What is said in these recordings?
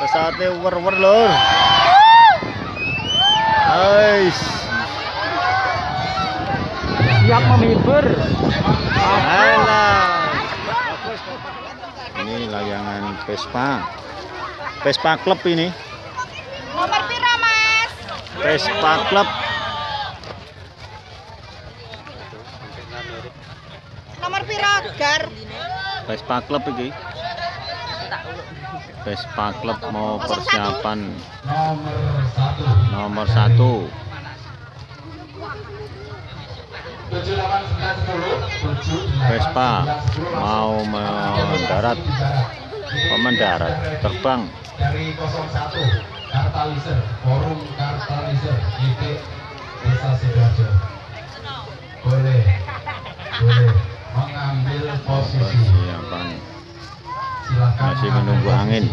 pesawatnya wer-wer lur Ais, Siap menghibur. alah. Ini layangan Vespa. Vespa Club ini. Nomor piro, Mas? Vespa Club. Nomor piro, Gar? Vespa Club ini. Vespa Club mau persiapan. Nomor satu. Vespa mau mendarat, mau mendarat, terbang. dari 01 Kartaliser Forum Kartaliser YT Desa Sidoarjo. Boleh boleh mengambil posisi. Persiapan masih menunggu angin.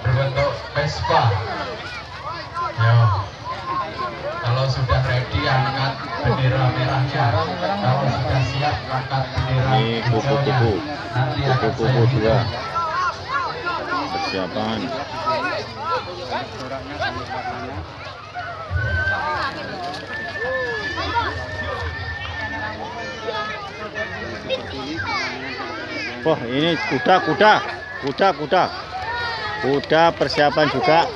Berbentuk Vespa ya kalau sudah ready angkat bendera merahnya kalau sudah siap angkat bendera Ini kupu-kupu, kupu-kupu dua. hitung. Persiapan. Wah ini kuda kuda kuda kuda. Kuda persiapan juga.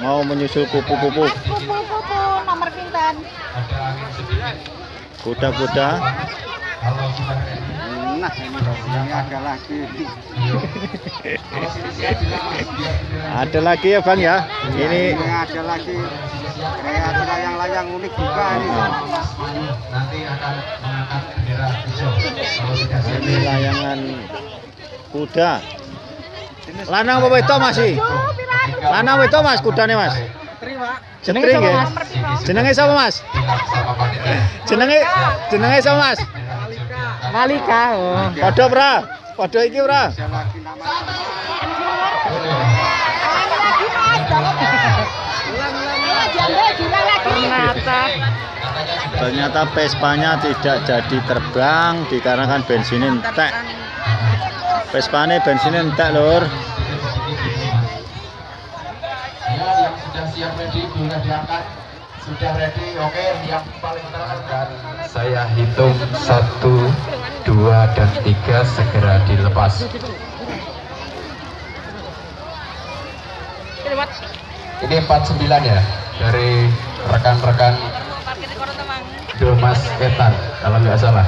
Mau menyusul kupu-kupu. Nomor pinten? ada angin sedikit kuda-kuda Nah, ini ada lagi. mas ada lagi ya bang ya? Ini Ini ada lagi. Ada layang-layang unik juga ini. Mas nanti akan mengangkat bendera hijau. Kalau sudah siap. Ini layangan kuda. Lanang apa itu masih lanang apa itu mas kudanya mas. Setring ya? jenenge sama mas? Bilang sama panitia jenenge jenenge sama mas Malika. Podo pra podo iki lagi. Ternyata ternyata Vespanya tidak jadi terbang dikarenakan bensinnya entek Vespanya bensinnya entek lur ya yang sudah siap ready boleh diangkat sudah ready? Oke yang paling terangkat saya hitung satu dua dan tiga segera dilepas. Ini 49 ya dari rekan-rekan Domas Ketan kalau nggak salah.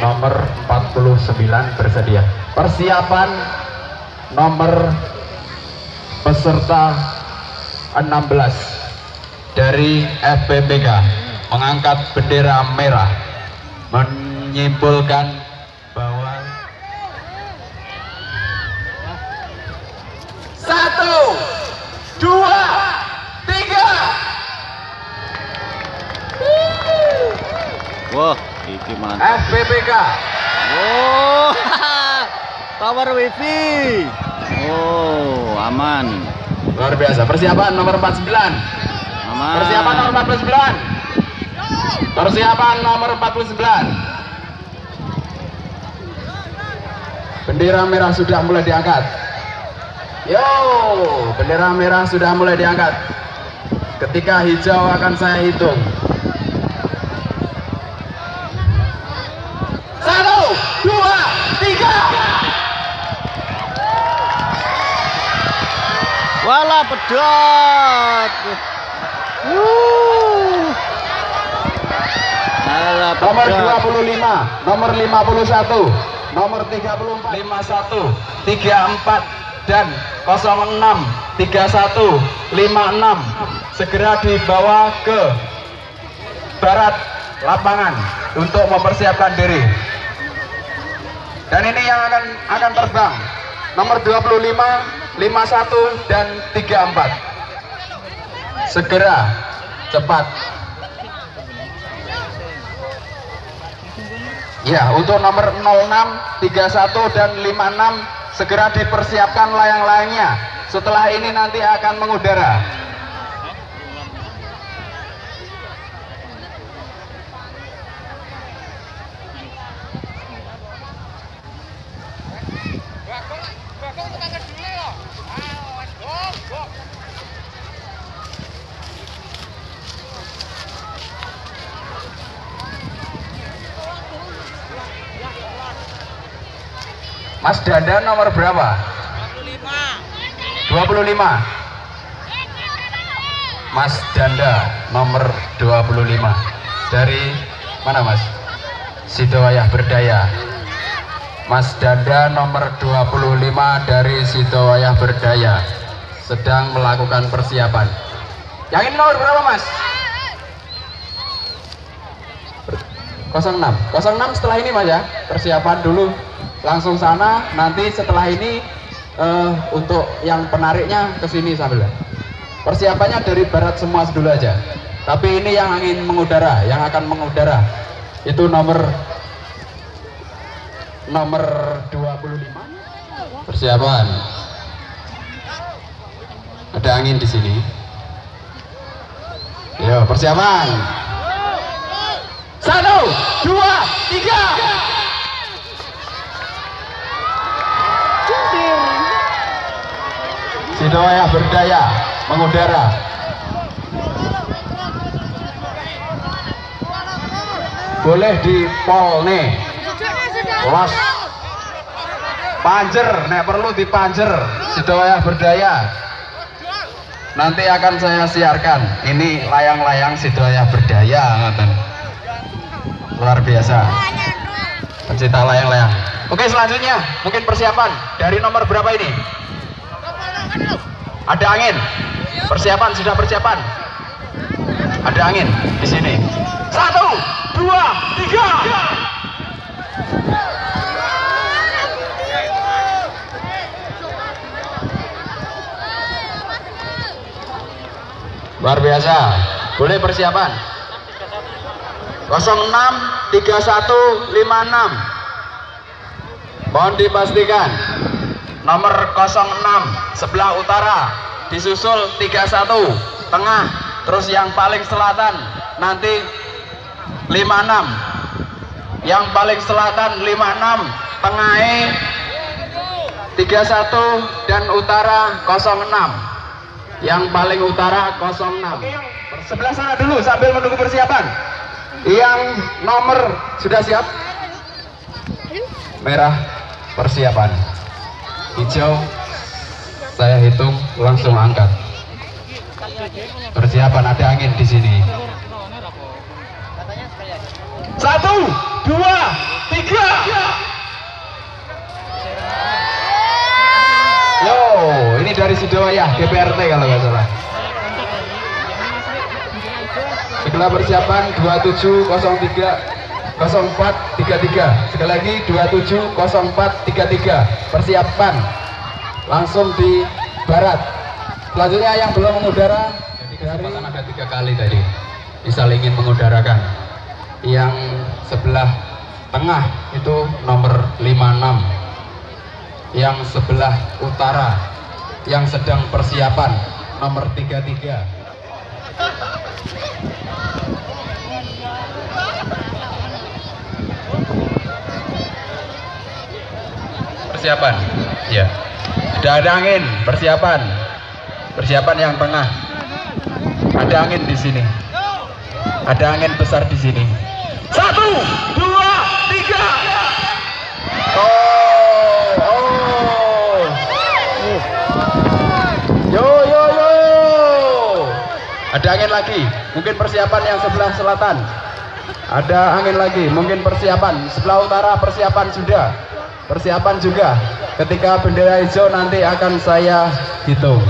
Nomor 49 bersedia. Persiapan nomor peserta 16 dari FPPK mengangkat bendera merah menyimpulkan bahwa satu dua tiga. Wah iki mantap. FPPK oh power wifi. Oh aman luar biasa. Persiapan nomor 49 aman persiapan nomor 49 persiapan nomor 49 bendera merah sudah mulai diangkat. Yo bendera merah sudah mulai diangkat. Ketika hijau akan saya hitung satu dua tiga Wala pedot. Wuh. Nomor pedot. 25 nomor 51 nomor 34 51 34 dan 06 31 56 segera dibawa ke barat lapangan untuk mempersiapkan diri dan ini yang akan akan terbang nomor 25 51 dan 34 segera cepat Ya, untuk nomor 06, 31 dan 56 segera dipersiapkan layang-layangnya. Setelah ini nanti akan mengudara. Mas Dada nomor berapa? 25 Mas Danda nomor 25 dari mana Mas? Sidowayah Berdaya. Mas Danda nomor 25 dari Sidowayah Berdaya. Sedang melakukan persiapan. Yang ini nomor berapa Mas? 06 06 setelah ini Mas ya. Persiapan dulu langsung sana nanti setelah ini eh, untuk yang penariknya ke sini sambil persiapannya dari barat semua dulu aja. Tapi ini yang angin mengudara yang akan mengudara. Itu nomor nomor 25 persiapan. Ada angin di sini. Yo persiapan. Satu dua tiga Sidowayah berdaya mengudara. Boleh di pol nih. Los. Panjer, nek perlu di panjer. Sidowayah berdaya. Nanti akan saya siarkan. Ini layang-layang Sidowayah berdaya, ngoten. Luar biasa. Pencinta layang-layang. Oke, selanjutnya mungkin persiapan dari nomor berapa ini? Ada angin. Persiapan sudah persiapan. Ada angin di sini. Satu, dua, tiga. Luar biasa. Boleh persiapan. 06 3156. Mohon dipastikan nomor 06 sebelah utara. Disusul 31 tengah. Terus yang paling selatan nanti 56 yang paling selatan 56 tengah 31 dan utara 06 yang paling utara 06 sebelah sana dulu sambil menunggu persiapan. Yang nomor sudah siap? Merah persiapan hijau. Saya hitung langsung angkat. Persiapan ada angin di sini. Satu dua tiga. Yo ini dari Sidowayah DPRT kalau nggak salah. Segala persiapan 2703 0433 sekali lagi 270433 persiapan langsung di barat. Selanjutnya yang belum mengudara jadi ada tiga kali tadi. Disalingin mengudarakan. Yang sebelah tengah itu nomor 56 yang sebelah utara. Yang sedang persiapan nomor 33 persiapan. Ya sudah ada angin persiapan. Persiapan yang tengah. Ada angin di sini. Ada angin besar di sini. Satu dua tiga. Oh oh. Yo yo yo. Ada angin lagi. Mungkin persiapan yang sebelah selatan. Ada angin lagi. Mungkin persiapan sebelah utara persiapan sudah persiapan juga ketika bendera hijau nanti akan saya hitung.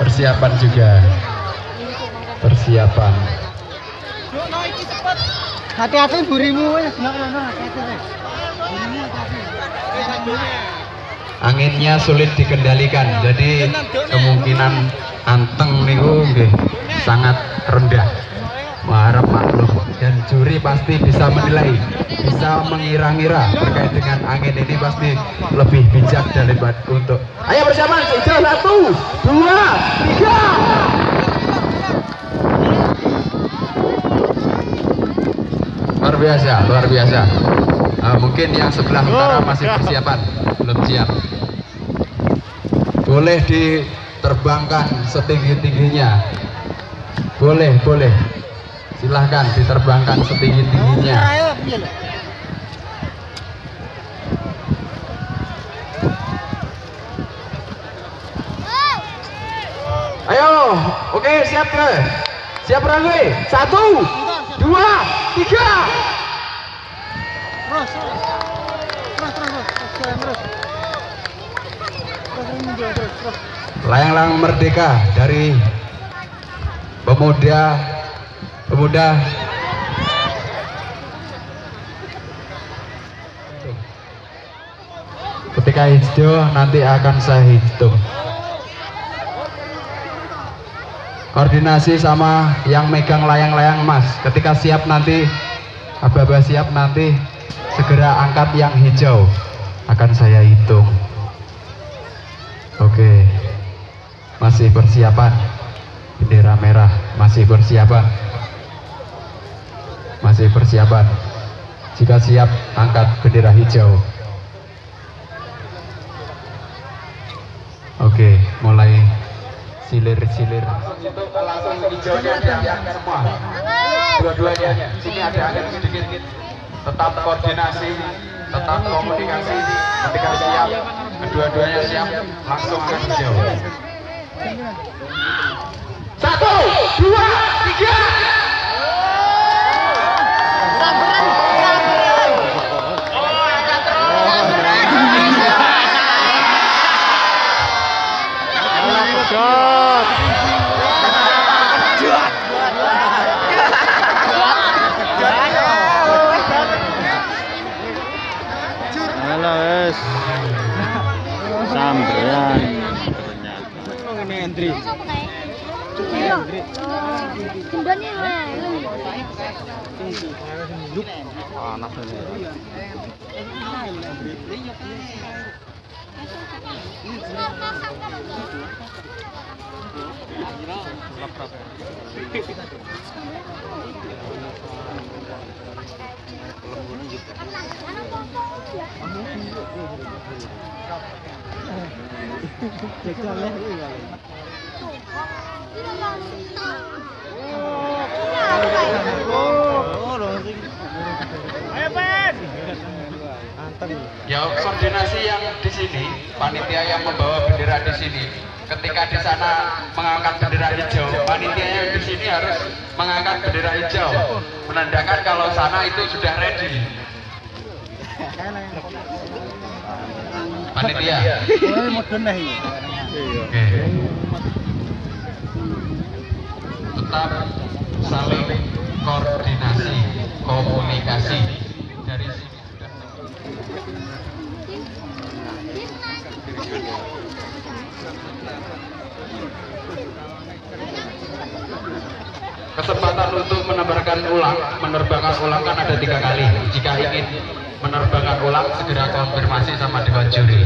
Persiapan juga. Persiapan. Hati-hati burimu anginnya sulit dikendalikan jadi kemungkinan anteng niku nggih sangat rendah Maharap maklum dan juri pasti bisa menilai bisa mengira-ngira terkait dengan angin ini pasti lebih bijak daripada untuk ayo persiapan hijau satu dua tiga. Luar biasa luar biasa. Ah, mungkin yang sebelah utara masih persiapan belum siap. Boleh diterbangkan setinggi-tingginya. Boleh boleh silahkan diterbangkan setinggi-tingginya. Ayo oke siap ke siap runway satu dua tiga. Layang-layang merdeka dari pemuda pemuda. Ketika hijau nanti akan saya hitung. Koordinasi sama yang megang layang-layang mas. Ketika siap nanti aba-aba siap nanti segera angkat yang hijau. Akan saya hitung. Oke. Masih persiapan. Bendera merah masih persiapan masih persiapan. Jika siap angkat bendera hijau. Oke mulai silir-silir. Langsung diangkat semua dua-duanya sini ada angin sedikit tetap koordinasi tetap komunikasi. Ketika siap kedua-duanya siap langsung angkat hijau. Satu dua tiga giúp à nắp lên này lupa like, share, dan subscribe Ya koordinasi yang di sini, panitia yang membawa bendera di sini, ketika di sana mengangkat bendera hijau, panitia yang di sini harus mengangkat bendera hijau, menandakan kalau sana itu sudah ready. Panitia. Oke. Tetap saling koordinasi, komunikasi. Dari sini sudah kesempatan untuk menerbangkan ulang menerbangkan ulang kan ada tiga kali. Jika ingin menerbangkan ulang segera konfirmasi sama dewan juri.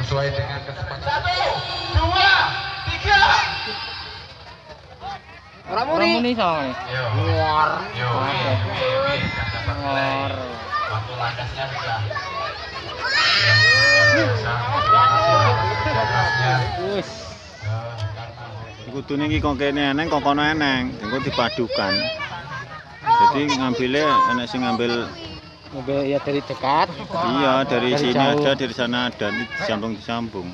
Sesuai dengan kesempatan satu dua tiga Ramuni sama nih. yo yo nilai. waktu landasnya sudah Wis. Kudune iki kok kene eneng kok kono eneng, engko dipadukan. Jadi ngambilnya enek sing ngambil Mobil ya dari dekat. iya dari, Dari sini jauh. ada dari sana ada ini disambung disambung.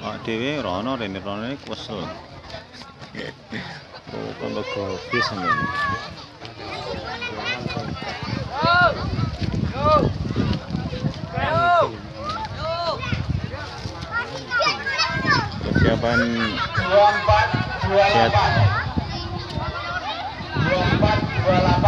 Pak Dewi rono rene rono ini kesel. Mukhang mag-office naman. Persiapan siap. dua delapan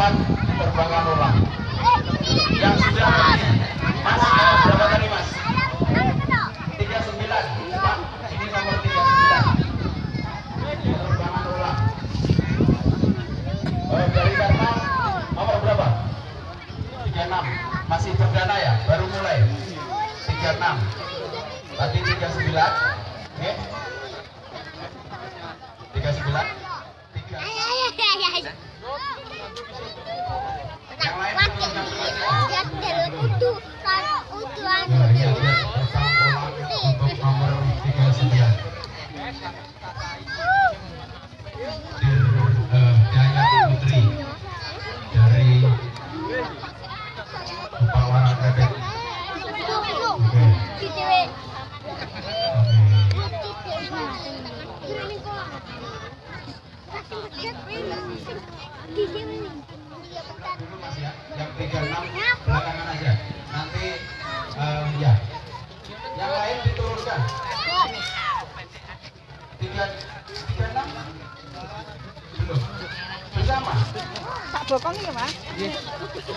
39.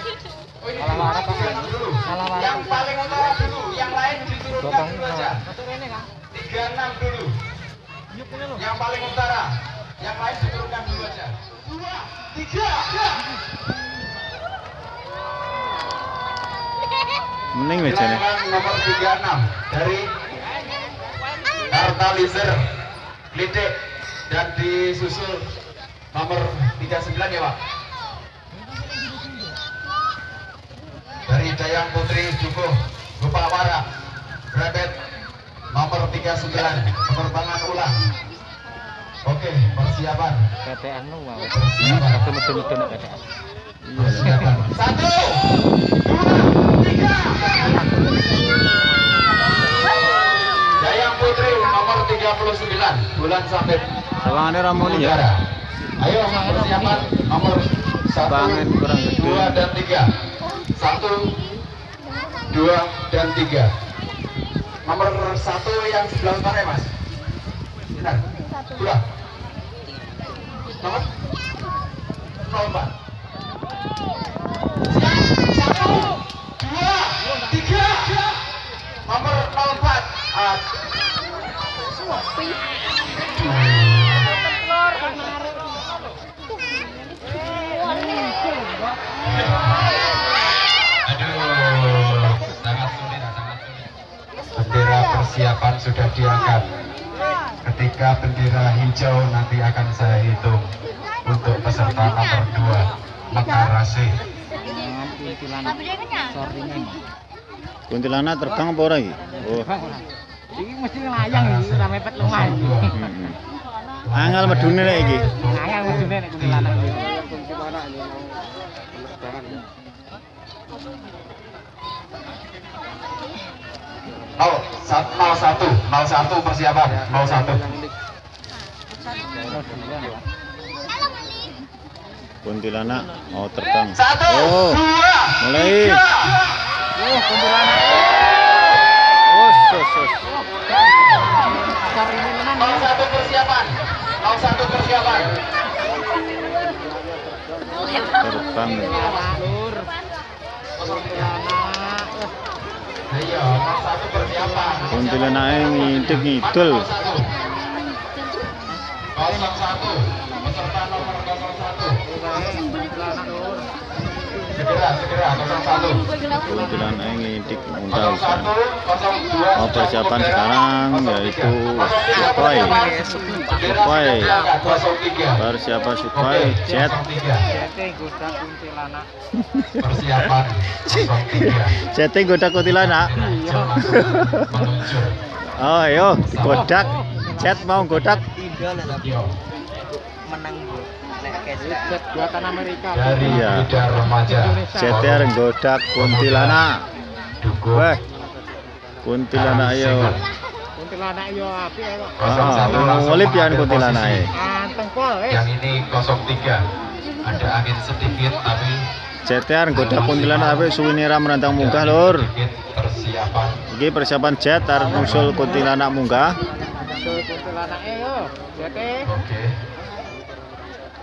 Dulu tiga enam dulu yang paling utara dulu yang lain diturunkan dulu aja tiga enam dulu yang paling utara yang lain diturunkan dulu aja dua tiga. Mending meja nih. Bilangan nomor 36 dari Artalizer Lidik dan disusul nomor 39 ya Pak Dayang Putri Dukuh Bupawara Rebet nomor 39 penerbangan ulang oke persiapan KTN lu mau. persiapan KTN. persiapan satu dua tiga Dayang Putri nomor 39 bulan sampai Sawangane Ramoni ya. Ayo persiapan nomor satu, dua dan tiga. Satu, dua dan tiga. Nomor satu yang sebelah utara ya mas. Benar. Dua. Nomor nol. Hijau nanti akan saya hitung untuk peserta nomor 2 Mekar Rasih. Tapi dia kenyang. Soringan. Kuntilanak terbang apa ora iki? Oh. Iki mesti ngelayang iki ora mepet lumah. Hmm. Angel medune nek iki. Ngayang mestine nek kuntilanak. Nol satu, nol satu persiapan, nol satu. Kuntilanak mau terbang. Oh. Mulai. Oh, kuntilanak. Oh, tenan. Nol satu persiapan, nol satu persiapan. Terbang. Kuntilanak, Lur. Kosong peserta nomor. Segera, segera, kosong satu. Kuntilanake ngintip Kosong undang satu, kosong dua. Mau sudah persiapan sekarang yaitu persiapan. Sukhoi. sudah diangkat, kosong tiga. Persiapan jet. kosong tiga. Jete goda kuntilanak. Oh, yo, godak. Jet mau godak. Jet buatan Amerika. dari Iya. Remaja. Jete areng godak kuntilanak. Dukuh. Wah. Kuntilanak yo. Kuntilanak yo apik kok. Kosong satu Ah, ngolip ya mengambil kuntilanake. posisi. Anteng pol eh. Yang ini kosong tiga. Ada angin sedikit tapi Jete areng godak kuntilanak tapi suwine ra merantang munggah, Lur. Iki persiapan jet arep nusul kuntilanak munggah. Eh yo. Oke.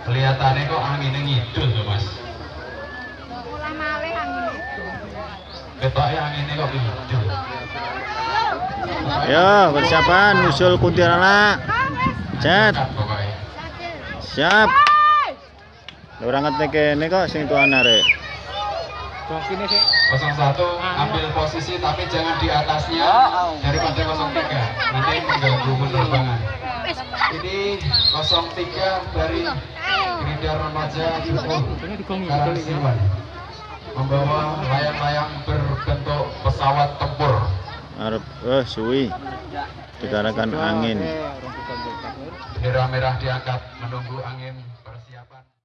Kelihatannya kok anginnya ngidul tuh mas. Mulai malih angin. Ketoknya anginnya kok ngidul. Yo, persiapan nusul kuntilanak. Pokoknya. siap. Angkat nek kene kok sing tuan arek. Kene sik. 01 ambil posisi tapi jangan di atasnya daripada 03 nanti mengganggu penerbangan. Ini 03 dari Gerindra Remaja Karangsiwan membawa layang-layang berbentuk pesawat tempur. Arep eh suwi. Dikarenakan angin. Bendera merah diangkat menunggu angin